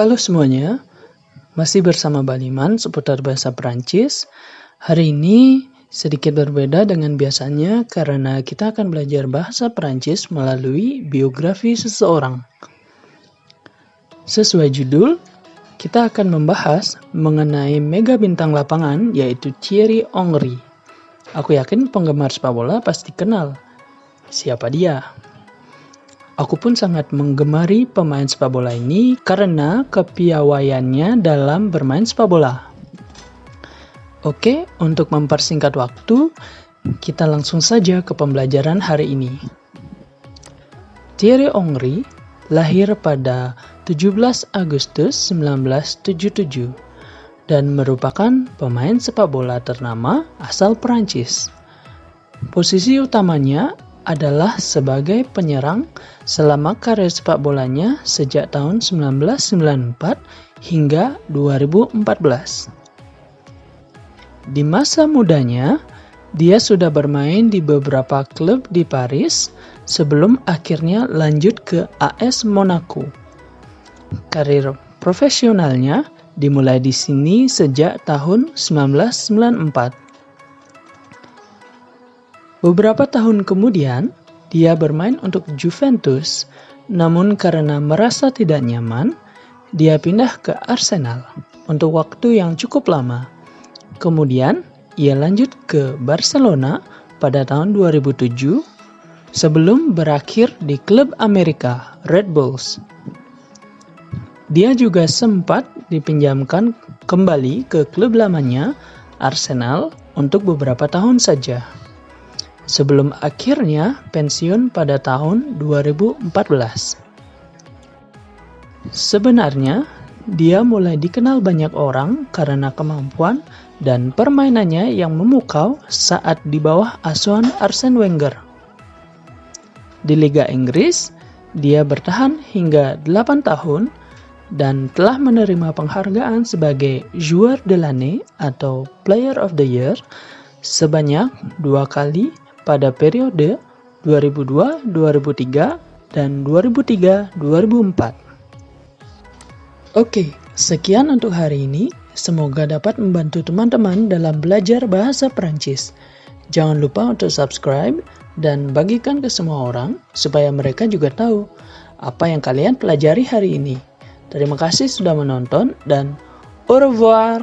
Halo semuanya, masih bersama Baliman seputar bahasa Perancis. Hari ini sedikit berbeda dengan biasanya karena kita akan belajar bahasa Perancis melalui biografi seseorang. Sesuai judul, kita akan membahas mengenai mega bintang lapangan yaitu Thierry Henry. Aku yakin penggemar sepak bola pasti kenal siapa dia. Aku pun sangat menggemari pemain sepak bola ini karena kepiawaiannya dalam bermain sepak bola. Oke, untuk mempersingkat waktu, kita langsung saja ke pembelajaran hari ini. Thierry Henry lahir pada 17 Agustus 1977 dan merupakan pemain sepak bola ternama asal Perancis. Posisi utamanya adalah sebagai penyerang selama karir sepak bolanya sejak tahun 1994 hingga 2014. Di masa mudanya, dia sudah bermain di beberapa klub di Paris sebelum akhirnya lanjut ke AS Monaco. Karir profesionalnya dimulai di sini sejak tahun 1994 Beberapa tahun kemudian, dia bermain untuk Juventus, namun karena merasa tidak nyaman, dia pindah ke Arsenal untuk waktu yang cukup lama. Kemudian, ia lanjut ke Barcelona pada tahun 2007 sebelum berakhir di klub Amerika, Red Bulls. Dia juga sempat dipinjamkan kembali ke klub lamanya, Arsenal, untuk beberapa tahun saja sebelum akhirnya pensiun pada tahun 2014. Sebenarnya, dia mulai dikenal banyak orang karena kemampuan dan permainannya yang memukau saat di bawah asuhan Arsene Wenger. Di Liga Inggris, dia bertahan hingga 8 tahun dan telah menerima penghargaan sebagai Joueur de l'année atau Player of the Year sebanyak dua kali pada periode 2002-2003 dan 2003-2004. Oke, sekian untuk hari ini. Semoga dapat membantu teman-teman dalam belajar bahasa Perancis. Jangan lupa untuk subscribe dan bagikan ke semua orang supaya mereka juga tahu apa yang kalian pelajari hari ini. Terima kasih sudah menonton dan au revoir.